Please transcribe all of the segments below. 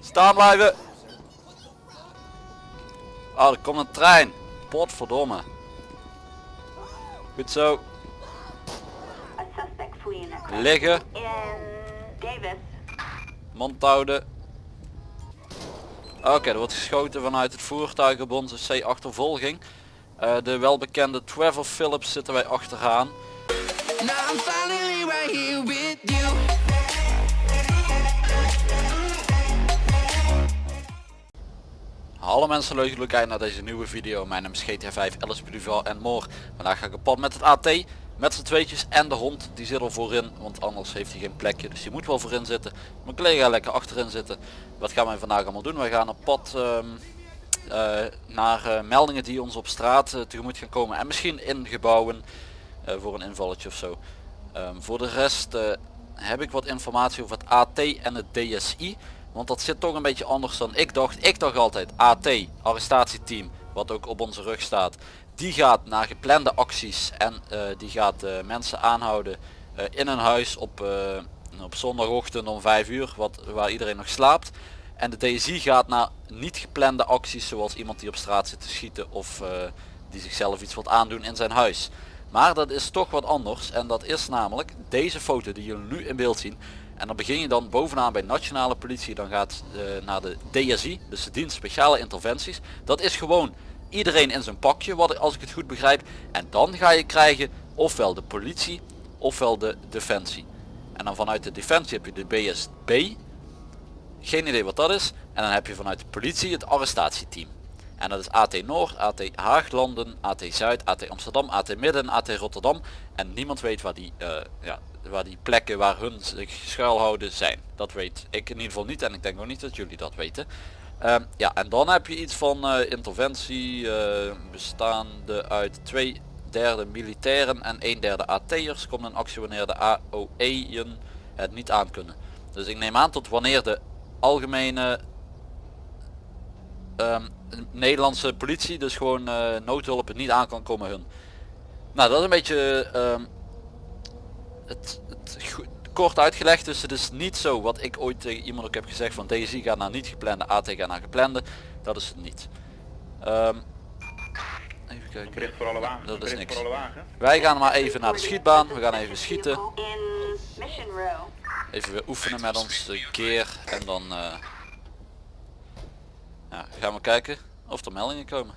Staan blijven. Oh, er komt een trein. Potverdomme. Goed zo. Liggen. Mond houden. Oké, er wordt geschoten vanuit het voertuig op onze C-achtervolging. Eh, de welbekende Trevor Phillips zitten wij achteraan. Hallo mensen, leuk dat jullie kijken naar deze nieuwe video. Mijn naam is GTA 5, LSP Duval en more. Vandaag ga ik op pad met het AT, met z'n tweetjes en de hond. Die zit er voorin, want anders heeft hij geen plekje. Dus die moet wel voorin zitten. Mijn collega lekker achterin zitten. Wat gaan wij vandaag allemaal doen? Wij gaan op pad ehm, eh, naar eh, meldingen die ons op straat eh, tegemoet gaan komen. En misschien in gebouwen voor een invalletje of zo. Ehm, voor de rest heb ik wat informatie over het AT en het DSI. Want dat zit toch een beetje anders dan ik dacht. Ik dacht altijd AT, arrestatieteam, wat ook op onze rug staat. Die gaat naar geplande acties en eh, die gaat eh, mensen aanhouden eh, in een huis op, op zondagochtend om 5 uur, wat, waar iedereen nog slaapt. En de DSI gaat naar niet geplande acties zoals iemand die op straat zit te schieten of die zichzelf iets wilt aandoen in zijn huis. Maar dat is toch wat anders en dat is namelijk deze foto die jullie nu in beeld zien. En dan begin je dan bovenaan bij nationale politie, dan gaat eh, naar de DSI, dus de dienst speciale interventies. Dat is gewoon iedereen in zijn pakje, wat als ik het goed begrijp. En dan ga je krijgen ofwel de politie ofwel de defensie. En dan vanuit de defensie heb je de BSB, geen idee wat dat is. En dan heb je vanuit de politie het arrestatieteam. En dat is AT Noord, AT Haaglanden, AT Zuid, AT Amsterdam, AT Midden, AT Rotterdam. En niemand weet waar die, eh, ja, waar die plekken waar hun zich schuilhouden zijn. Dat weet ik in ieder geval niet en ik denk ook niet dat jullie dat weten. Ehm, ja, en dan heb je iets van eh, interventie eh, bestaande uit twee derde militairen en een derde AT'ers. Komt een actie wanneer de AOE'en het niet aan kunnen. Dus ik neem aan tot wanneer de algemene ehm, Nederlandse politie, dus gewoon eh, noodhulp het niet aan kan komen hun. Nou dat is een beetje ehm, het, het kort uitgelegd. Dus het is niet zo wat ik ooit tegen iemand ook heb gezegd van DSI gaat naar niet geplande, AT gaat naar geplande. Dat is het niet. Ehm, even kijken. Bericht voor alle wagens. Dat is niks. voor alle wagens. Wij gaan maar even naar de schietbaan. We gaan even schieten. Even weer oefenen met ons de keer en dan eh, ja, gaan we kijken of er meldingen komen.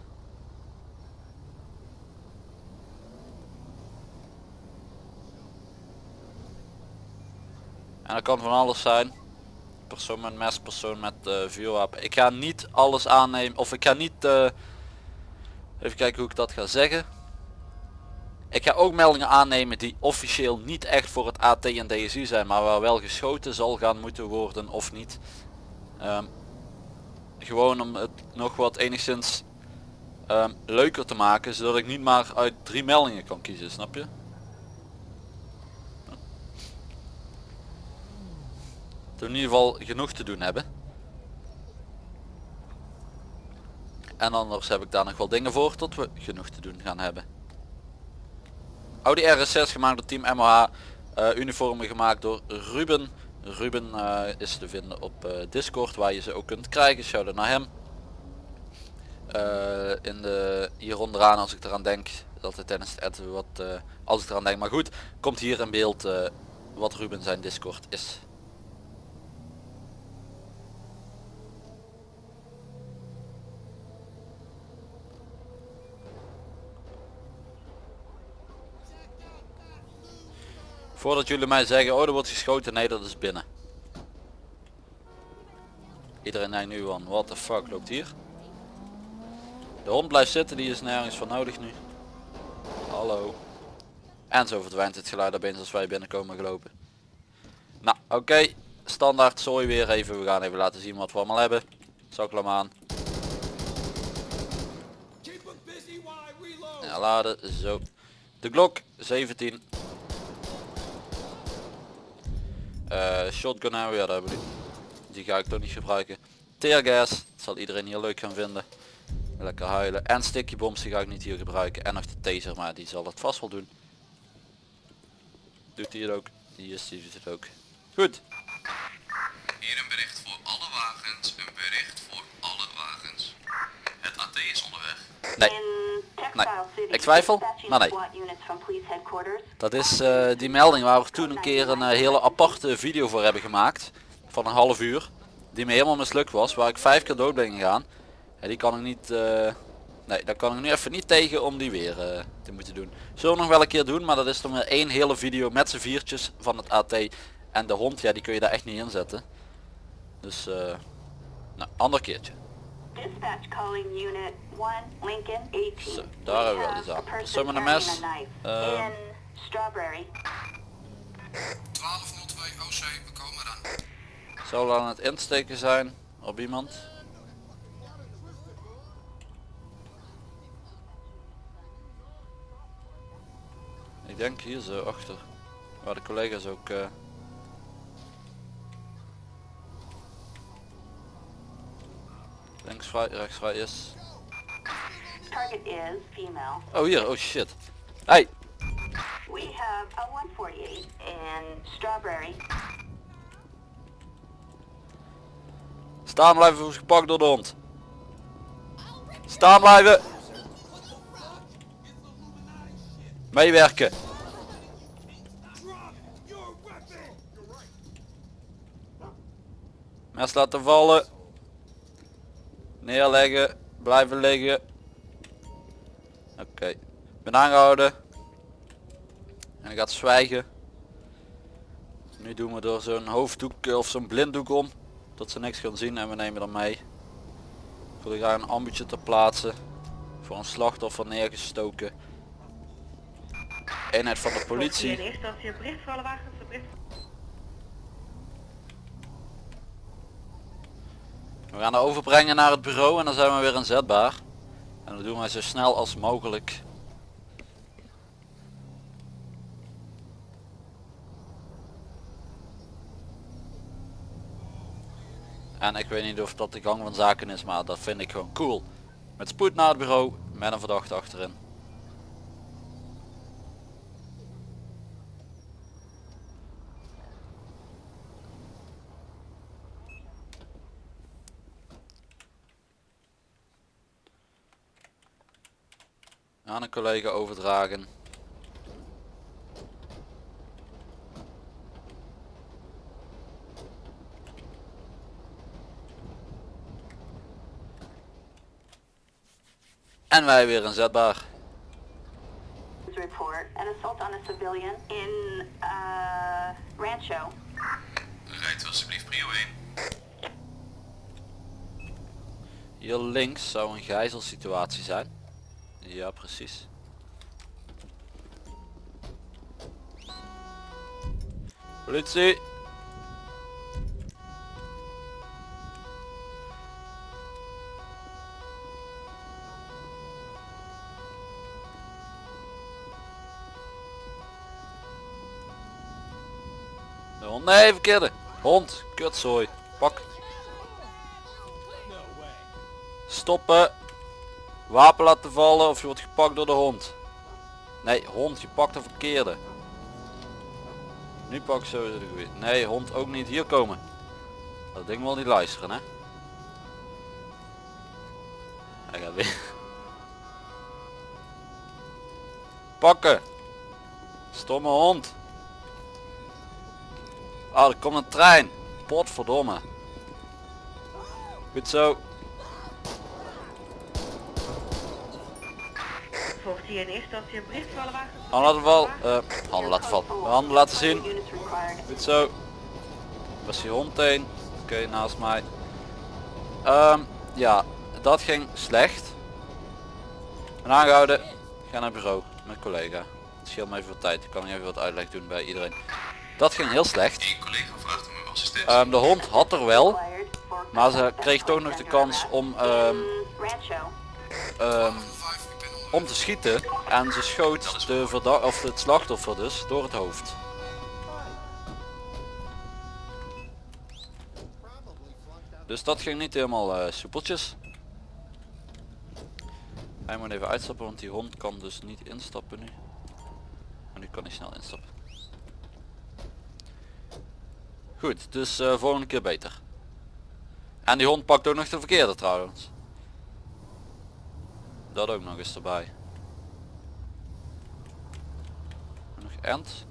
En dat kan van alles zijn. Persoon met mes, persoon met eh, vuurwapen. Ik ga niet alles aannemen of ik ga niet eh, even kijken hoe ik dat ga zeggen. Ik ga ook meldingen aannemen die officieel niet echt voor het AT en DSI zijn, maar waar wel geschoten zal gaan moeten worden of niet. Ehm, gewoon om het nog wat enigszins ehm, leuker te maken, zodat ik niet maar uit drie meldingen kan kiezen, snap je? We in ieder geval genoeg te doen hebben. En anders heb ik daar nog wel dingen voor tot we genoeg te doen gaan hebben. Audi RS6 gemaakt door Team MOH. eh, uniformen gemaakt door Ruben. Ruben eh, is te vinden op eh, Discord waar je ze ook kunt krijgen. Shout naar hem. In de, hier onderaan als ik eraan denk. Tijdens het editen wat als ik eraan denk. Maar goed, komt hier in beeld wat Ruben zijn Discord is. Voordat jullie mij zeggen, oh er wordt geschoten, nee dat is binnen. Iedereen denkt nu van, what the fuck loopt hier? De hond blijft zitten, die is nergens voor nodig nu. Hallo. En zo verdwijnt het geluid opeens als wij binnenkomen gelopen. Nou, oké. Standaard zooi weer even. We gaan even laten zien wat we allemaal hebben. Zakkel hem aan. Ja, laden. Zo. De Glock 17. Eh, shotgun hebben we, ja, dat hebben we niet. Die ga ik toch niet gebruiken. Teargas, dat zal iedereen hier leuk gaan vinden. Lekker huilen. En sticky bombs, die ga ik niet hier gebruiken. En nog de taser, maar die zal het vast wel doen. Doet hij het ook? Die is die doet het ook. Goed. Hier een bericht voor alle wagens, een bericht voor alle wagens. Het AT is onderweg. Nee, City, Ik twijfel, maar nee. Dat is eh, die melding waar we toen een keer een eh, hele aparte video voor hebben gemaakt. Van een half uur. Die me helemaal mislukt was. Waar ik vijf keer dood ben gegaan. En die kan ik niet... eh, nee, daar kan ik nu even niet tegen om die weer te moeten doen. Zullen we nog wel een keer doen. Maar dat is dan weer één hele video met z'n viertjes van het AT. En de hond, ja die kun je daar echt niet in zetten. Dus... eh nou, ander keertje. Dispatch calling unit 1, Lincoln 18. Zo, daar hebben we wel iets a aan. een mes. Ehm. In Strawberry. 1202 OC, we komen eraan. Zou wel aan het insteken zijn op iemand? Ik denk hier zo achter. Waar de collega's ook... eh, links vrij, rechts vrij is. Target is female. Oh hier, oh shit. Hey, We have a 148 in Strawberry. staan blijven of gepakt door de hond. Staan blijven. Meewerken. Mes laten vallen. Neerleggen. Blijven liggen. Oké. Ben aangehouden. En hij gaat zwijgen. Nu doen we er zo'n hoofddoek of zo'n blinddoek om. Dat ze niks gaan zien en we nemen dan mee. Voor daar een ambuutje te plaatsen. Voor een slachtoffer neergestoken. Eenheid van de politie. In eerste instantie een bericht voor alle wagens, een bericht We gaan haar overbrengen naar het bureau en dan zijn we weer inzetbaar. En dat doen wij zo snel als mogelijk. En ik weet niet of dat de gang van zaken is, maar dat vind ik gewoon cool. Met spoed naar het bureau, met een verdachte achterin. Aan een collega overdragen. En wij weer inzetbaar. Report an assault on a civilian in uh, Rancho. Rijdt alsjeblieft prio 1. Hier links zou een gijzelsituatie zijn. Ja, precies. Politie! Hond, nee, verkeerde. Hond, kutzooi. Pak. Stoppen. Wapen laten vallen of je wordt gepakt door de hond. Nee, hond, je pakt de verkeerde. Nu pak ik sowieso de goeie. Nee, hond ook niet hier komen. Dat ding wil niet luisteren, hè. Hij gaat weer. Pakken. Stomme hond. Ah, er komt een trein. Potverdomme. Goed zo. Volgt hier in eerste instantie een bericht wagens. een Handen laten vallen. alle eh, handen laten vallen. Handen laten zien. Goed zo. Was die hond heen. Oké, naast mij. Ehm, ja, dat ging slecht. Ben aangehouden. Ga naar het bureau met collega. Het scheelt me even wat tijd. Ik kan even wat uitleg doen bij iedereen. Dat ging heel slecht. Ehm, de hond had er wel. Maar ze kreeg toch nog de kans om, ehm, om te schieten. En ze schoot de of het slachtoffer dus door het hoofd. Dus dat ging niet helemaal eh, soepeltjes. Hij moet even uitstappen want die hond kan dus niet instappen nu. Maar nu kan hij snel instappen. Goed, dus eh, volgende keer beter. En die hond pakt ook nog de verkeerde trouwens. Dat ook nog eens erbij. Nog end.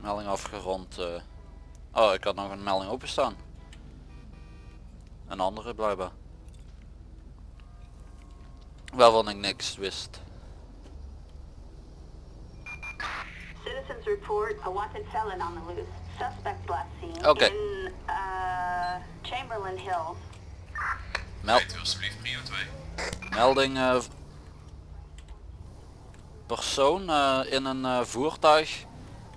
Melding afgerond. eh. Oh, ik had nog een melding openstaan. Een andere blijkbaar. Waarvan ik niks wist. Citizens report a wanted felon on the loose. Suspect last seen Oké. in uh, Chamberlain Hills. Meld, Weet u alsjeblieft prio 2. melding eh, persoon eh, in een eh, voertuig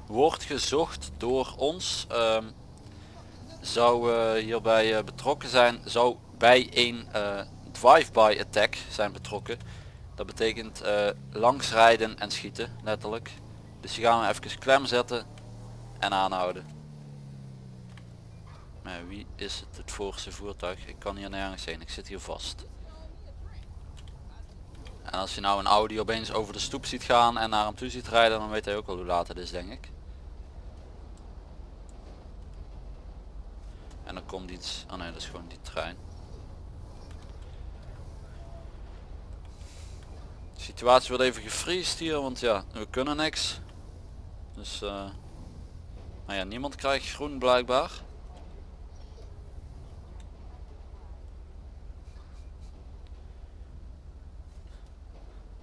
wordt gezocht door ons. ehm, zou hierbij eh, betrokken zijn, zou bij een eh, drive-by attack zijn betrokken. Dat betekent eh, langs rijden en schieten, letterlijk. Dus die gaan we even klem zetten en aanhouden. Maar wie is het, het voorste voertuig? Ik kan hier nergens heen, ik zit hier vast. En als je nou een Audi opeens over de stoep ziet gaan en naar hem toe ziet rijden, dan weet hij ook al hoe laat het is, denk ik. En dan komt iets, oh nee, dat is gewoon die trein. De situatie wordt even gefriest hier, want ja, we kunnen niks. Dus, eh nou ja, niemand krijgt groen blijkbaar.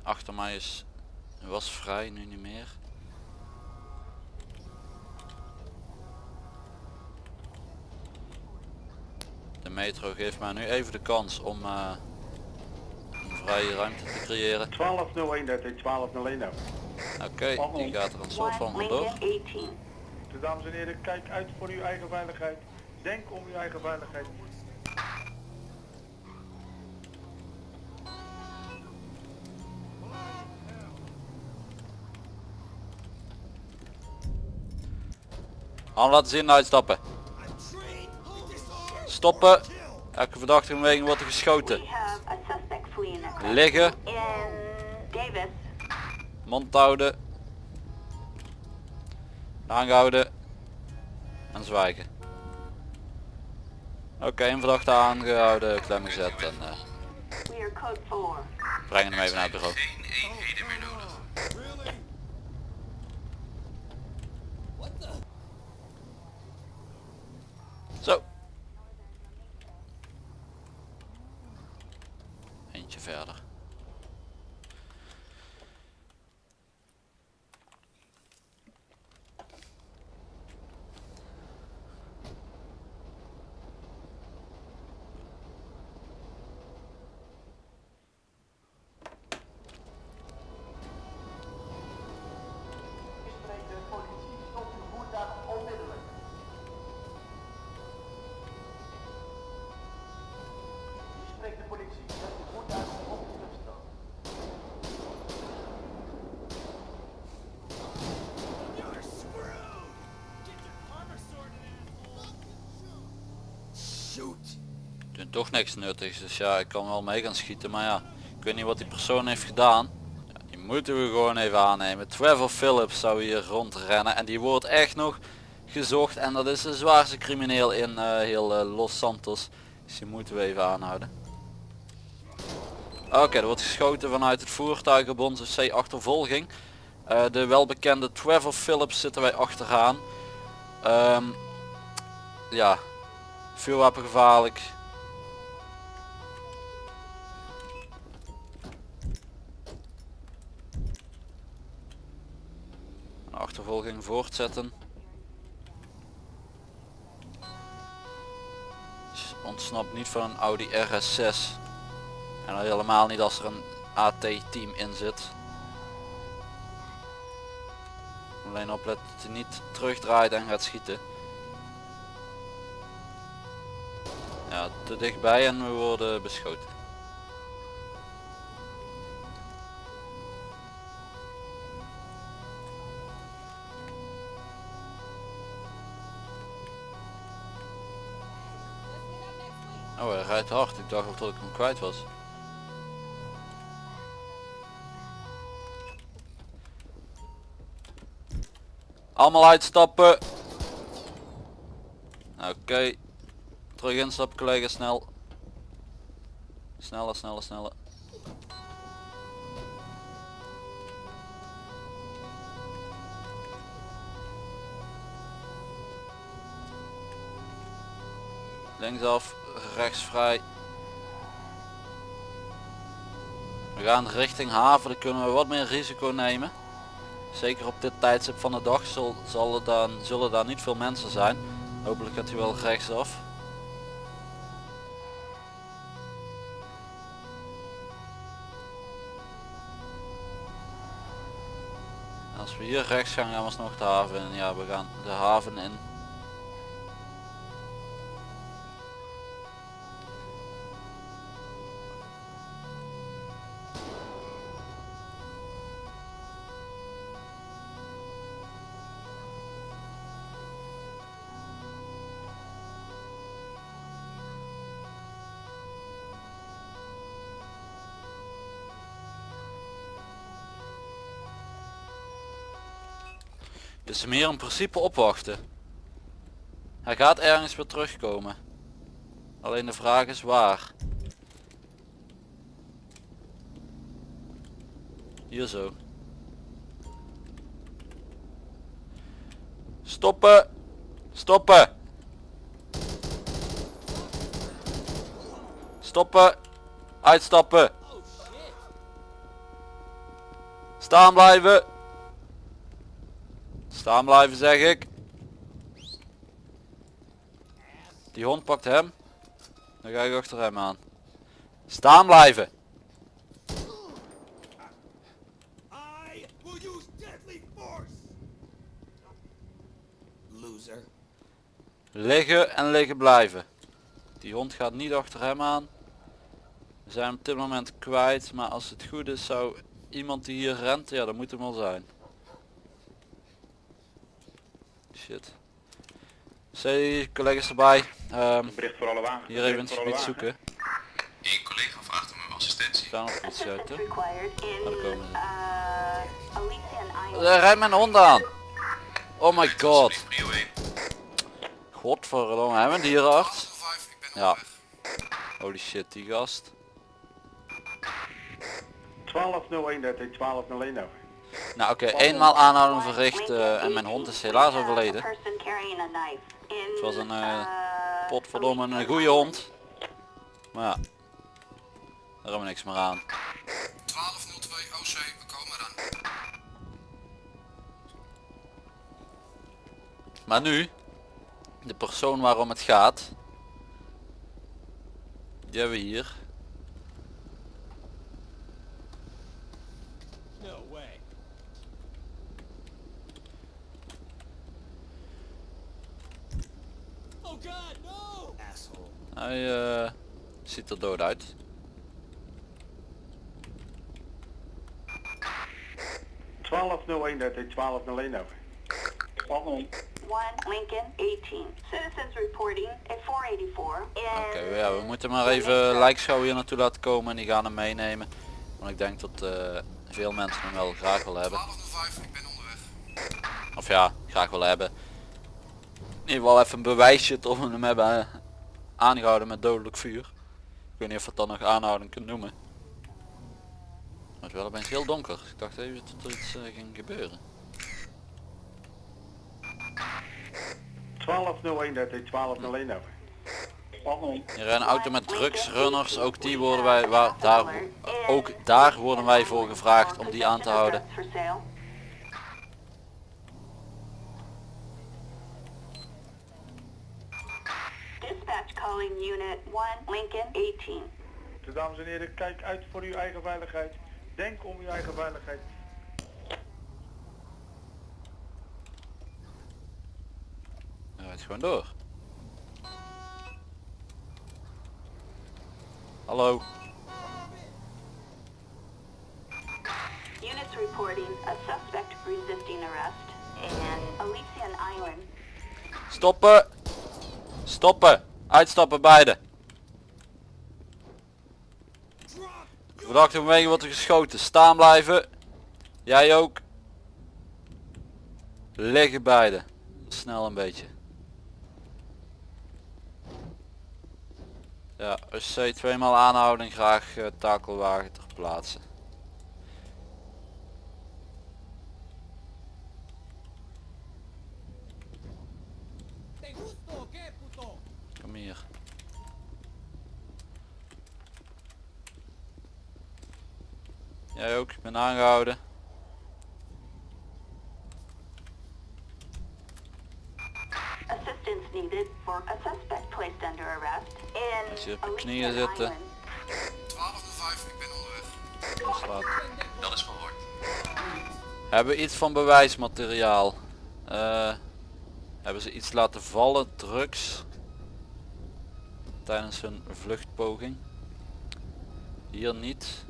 Achter mij is, was vrij, nu niet meer. De metro geeft mij nu even de kans om eh, een vrije ruimte te creëren. 1201, dat is 1201 Oké, die gaat er een soort van One vandoor. Lincoln 18. Dus dames en heren, kijk uit voor uw eigen veiligheid. Denk om uw eigen veiligheid. Hand laten zien, uitstappen. Stoppen. Elke verdachte beweging wordt er geschoten. Liggen, in. Mond houden. Aangehouden. En zwijgen. Oké, een verdachte aangehouden, klem gezet en eh, 4. brengen hem even naar het bureau. Toch niks nuttigs, dus ja, ik kan wel mee gaan schieten, maar ja, ik weet niet wat die persoon heeft gedaan. Ja, die moeten we gewoon even aannemen. Trevor Phillips zou hier rondrennen en die wordt echt nog gezocht en dat is de zwaarste crimineel in eh, heel eh, Los Santos. Dus die moeten we even aanhouden. Oké, er wordt geschoten vanuit het voertuig op onze C-achtervolging. Eh, de welbekende Trevor Phillips zitten wij achteraan. Ehm, ja, vuurwapengevaarlijk. Een achtervolging voortzetten. S- Ontsnapt niet van een Audi RS6. En al helemaal niet als er een AT-team in zit. Alleen opletten dat hij niet terugdraait en gaat schieten. Ja, te dichtbij en we worden beschoten. Oh, hij rijdt hard. Ik dacht al dat ik hem kwijt was. Allemaal uitstappen. Oké. Okay. Terug instappen collega, snel. Sneller, sneller, sneller. Linksaf, rechts vrij. We gaan richting haven, dan kunnen we wat meer risico nemen. Zeker op dit tijdstip van de dag zal, zal er dan, zullen daar niet veel mensen zijn. Hopelijk gaat hij wel rechtsaf. Als we hier rechts gaan, gaan we nog de haven. Ja, we gaan de haven in. Dus hem hier in principe opwachten. Hij gaat ergens weer terugkomen. Alleen de vraag is waar. Hier zo. Stoppen! Stoppen! Stoppen! Uitstappen! Staan blijven! Staan blijven zeg ik. Die hond pakt hem. Dan ga ik achter hem aan. Staan blijven. Liggen en liggen blijven. Die hond gaat niet achter hem aan. We zijn op dit moment kwijt. Maar als het goed is zou iemand die hier rent. Ja dat moet hem wel zijn. Shit. Zee, collega's erbij. Ehm, Bericht voor alle wagens. hier even gebied wagens. zoeken. Eén collega vraagt om uw assistentie. Staan op iets uit hè. Daar komen ze. uh. Er rijdt mijn hond aan. Oh my god. Alsjeblieft, Prio 1. Godverdomme, hebben we een dierenarts? 5, ik ben Ja. Holy shit, die gast. 1201 dat heet 1201 over. Nou oké, eenmaal aanhouding verricht eh, en mijn hond is helaas overleden. Het was een eh, potverdomme een goede hond. Maar ja, daar hebben we niks meer aan. 1202 OC, we komen eraan. Maar nu, de persoon waarom het gaat, die hebben we hier. Hij eh, ziet er dood uit. Oh, 1201 dat heet 1201 over. 1201. One Lincoln 18. Citizens reporting at 484 Oké, ja, we moeten maar even lijkschouw hier naartoe laten komen en die gaan hem meenemen. Want ik denk dat eh, veel mensen hem wel graag willen hebben. 1205, ik ben onderweg. Of ja, graag willen hebben. In ieder geval even een bewijsje tot we hem hebben aangehouden met dodelijk vuur. Ik weet niet of we het dan nog aanhouding kunt noemen. Maar het is wel opeens heel donker. Ik dacht even dat er iets eh, ging gebeuren. 1201 dat heet 1201 over. 1201. Hier een auto met drugsrunners. Ook die worden wij, waar, daar, ook daar worden wij voor gevraagd om die aan te houden. For sale. Dispatch calling unit 1 Lincoln 18. Dus dames en heren, kijk uit voor uw eigen veiligheid. Denk om uw eigen veiligheid. Hij rijdt gewoon door. Hallo. Units reporting a suspect resisting arrest in Elysian Island. Stoppen. Stoppen. Uitstappen beide. Verdachte beweging wordt er geschoten. Staan blijven. Jij ook. Liggen beide. Snel een beetje. Ja, UC tweemaal aanhouding, graag eh, takelwagen ter plaatse. Kom hier. Jij ook, ik ben aangehouden. Assistance needed for a suspect placed under arrest in Als je op je knieën zitten. Island. 1205, ik ben onderweg. Dat is verhoord. Hebben we iets van bewijsmateriaal? Eh, hebben ze iets laten vallen, drugs? Tijdens hun vluchtpoging? Hier niet.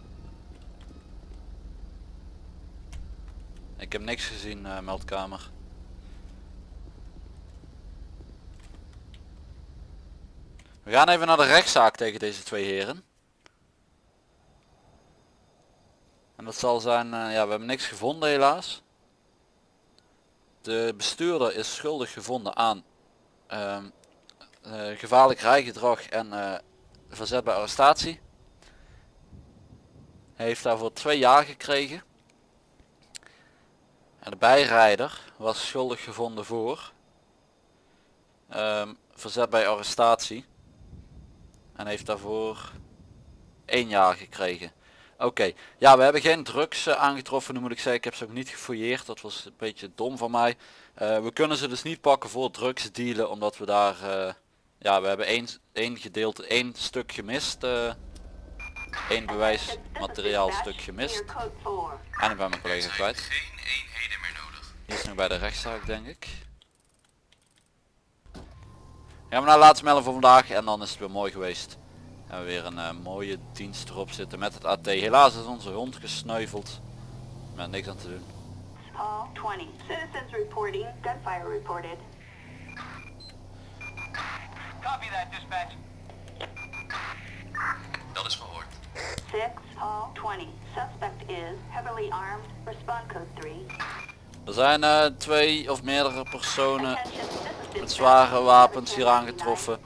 Ik heb niks gezien, eh, meldkamer. We gaan even naar de rechtszaak tegen deze twee heren. En dat zal zijn, eh, ja we hebben niks gevonden helaas. De bestuurder is schuldig gevonden aan ehm, eh, gevaarlijk rijgedrag en verzet bij arrestatie. Hij heeft daarvoor twee jaar gekregen. En de bijrijder was schuldig gevonden voor ehm, verzet bij arrestatie. En heeft daarvoor één jaar gekregen. Oké, ja we hebben geen drugs eh, aangetroffen nu moet ik zeggen. Ik heb ze ook niet gefouilleerd. Dat was een beetje dom van mij. Eh, we kunnen ze dus niet pakken voor drugs dealen. Omdat we daar... eh, ja, we hebben één, één gedeelte, één stuk gemist. Één bewijsmateriaal stuk gemist. Clear code 4. En ik ben mijn collega kwijt. geen eenheden meer nodig. Die is nog bij de rechtszaak denk ik. Gaan we naar de laatste melding voor vandaag en dan is het weer mooi geweest. En we weer een eh, mooie dienst erop zitten met het AT. Helaas is onze hond gesneuveld. Met niks aan te doen. Hall 20. Citizens reporting gunfire reported. Copy that, dispatch. Dat is verhoord. 6 Hall 20. Suspect is heavily armed. Respond code 3. Er zijn eh, twee of meerdere personen met zware wapens hier 1799. aangetroffen.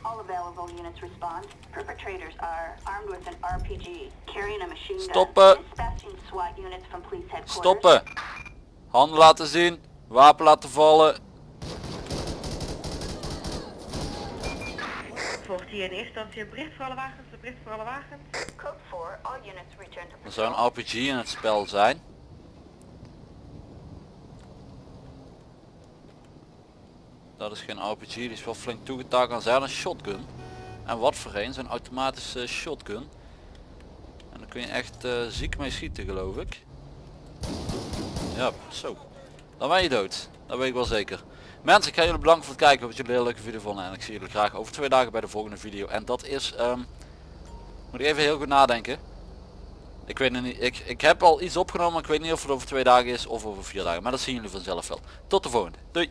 Stoppen. Stoppen! Handen laten zien, wapen laten vallen. Volgt hier in eerste instantie bericht voor alle wagens, bericht voor alle wagens. Code 4. All units return to Er zou een RPG in het spel zijn. Dat is geen RPG, die is wel flink toegetakeld. aan zijn een shotgun. En wat voor een, zo'n automatische shotgun. En daar kun je echt eh, ziek mee schieten geloof ik. Ja, zo. Dan ben je dood. Dat weet ik wel zeker. Mensen, ik ga jullie bedanken voor het kijken. Ik hoop dat jullie een leuke video vonden. En ik zie jullie graag over twee dagen bij de volgende video. En dat is... ehm, moet ik even heel goed nadenken. Ik weet niet. Ik, ik heb al iets opgenomen. Ik weet niet of het over twee dagen is of over vier dagen. Maar dat zien jullie vanzelf wel. Tot de volgende. Doei.